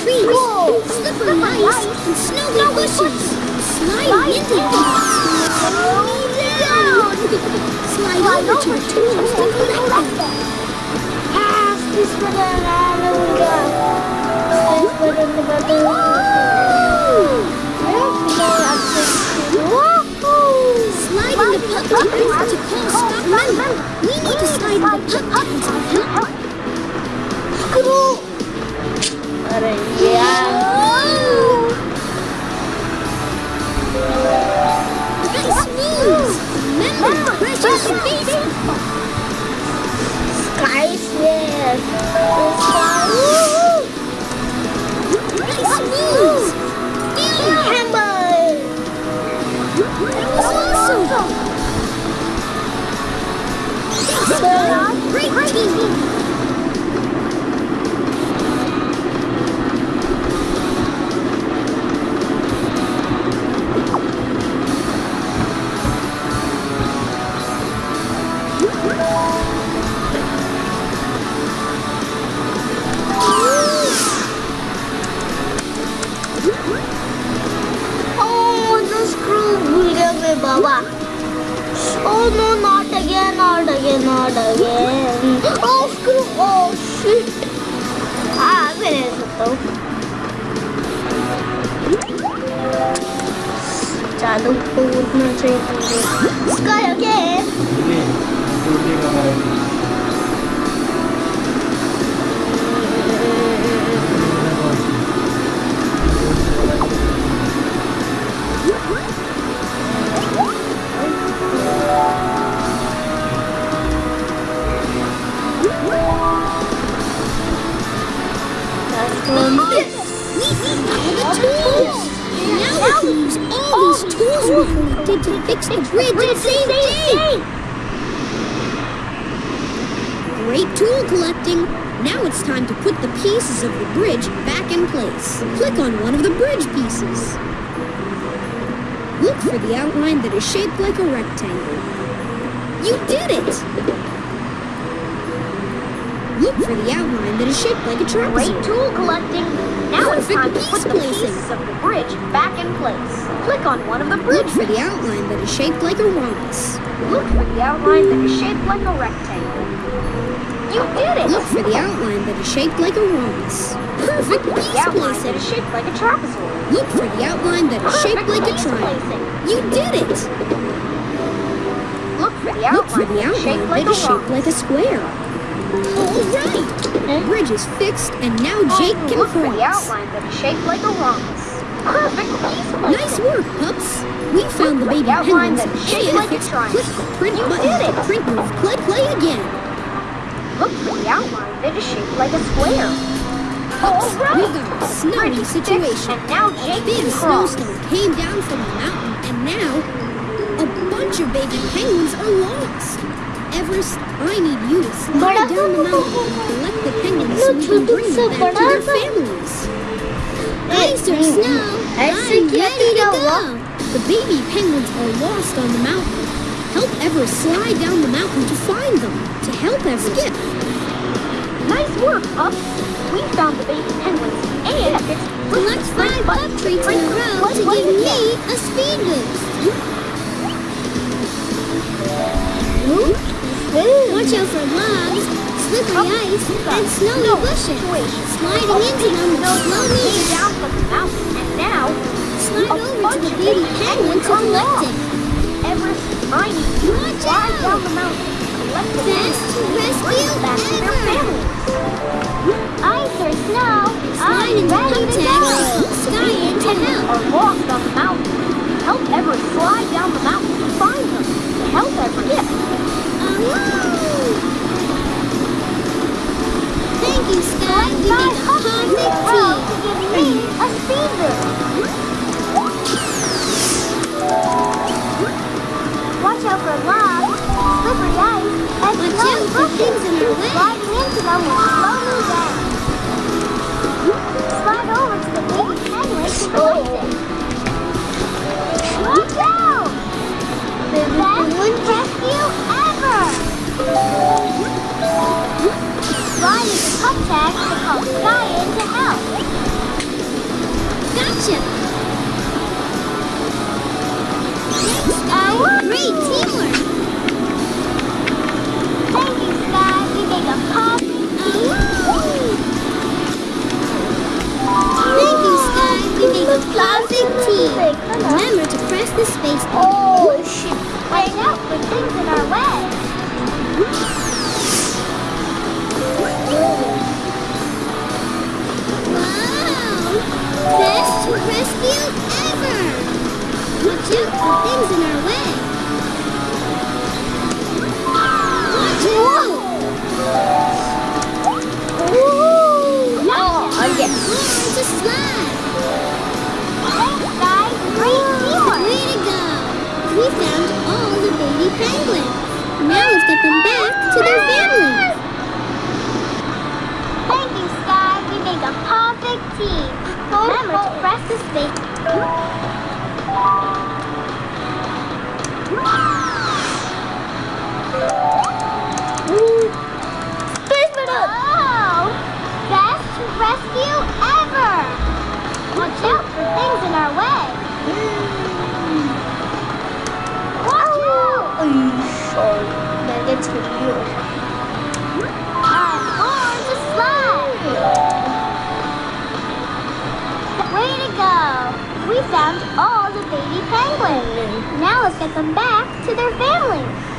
trees, Cool. slippery ice, and snowy bushes. Slide into. Down. Slide over to the tools to collect them. Pass this! Slide in the pup tags to call Scott member. We need to slide the pup Moves. Damn, Hammer! that was awesome. Great team. गया मैं बाबा Oh no, not again, not again, not again. Oh, screw, oh shit. हाँ, मैं रह सकता हूँ. चालू कूदना चाहिए Sky again. The tools. Now we use all these tools to fix the bridge and save day. Great tool collecting. Now it's time to put the pieces of the bridge back in place. Click on one of the bridge pieces. Look for the outline that is shaped like a rectangle. You did it! Look for the outline that is shaped like a trapezoid. Great tool collecting. Now it's time to put the pieces of the bridge back in place. Click on one of the Look bridge. for the outline that is shaped like a rhombus. Look for the outline that is shaped like a rectangle. You did it! Look for the outline that is shaped like a rhombus. Perfect the piece outline placing. is shaped like a trapezoid. Look for the outline that is shaped like a triangle. You did it! Look for the Look for outline the that is outline shaped like a is shaped like a square. All right! The bridge is fixed and now Jake can Look for the outline that is shaped like a rhombus. Perfect. Nice work, pups! We found the baby the outline penguins that is shaped and like a fixed triangle. click print You button did it. print move play play again. Look for the outline that is shaped like a square. Pups, right. we got a snowy situation. And now Jake A big snowstorm came down from the mountain, and now a bunch of baby penguins are lost. Everest, I need you to slide down the mountain and collect the penguins so we can bring them back to their families. Thanks, Snow. I'm ready to go. The baby penguins are lost on the mountain. Help Everest slide down the mountain to find them. To help Ever. Skip. Nice work, Up. We found the baby penguins and it's collect five up treats in a row to give me a speed boost. Watch out for logs, slippery oh. ice, and snowy bushes. Sliding oh. into them will slow me came down. from the mountain, and now Slide over to the baby penguin to collect it. Everest, you Watch slide out. down the mountain, collect the Best rescue back to their ever. families. Ice or snow, Slide the ready to go. and sky help. are lost on the mountain. Things in our way. Sliding into them will slow me down. Slide over to the baby penguin to release it. Watch out! Best rescue ever! Slide into pup tags to call Skye in to help. Gotcha! Great teamwork! Best rescue ever! Watch out things in our way. Penguins. Now let's get them back to their families. Thank you, Skye. We make a perfect team. Remember to press the space. Space Madam. Oh! Best rescue On the slide. Way to go! We found all the baby penguins. Now let's get them back to their families.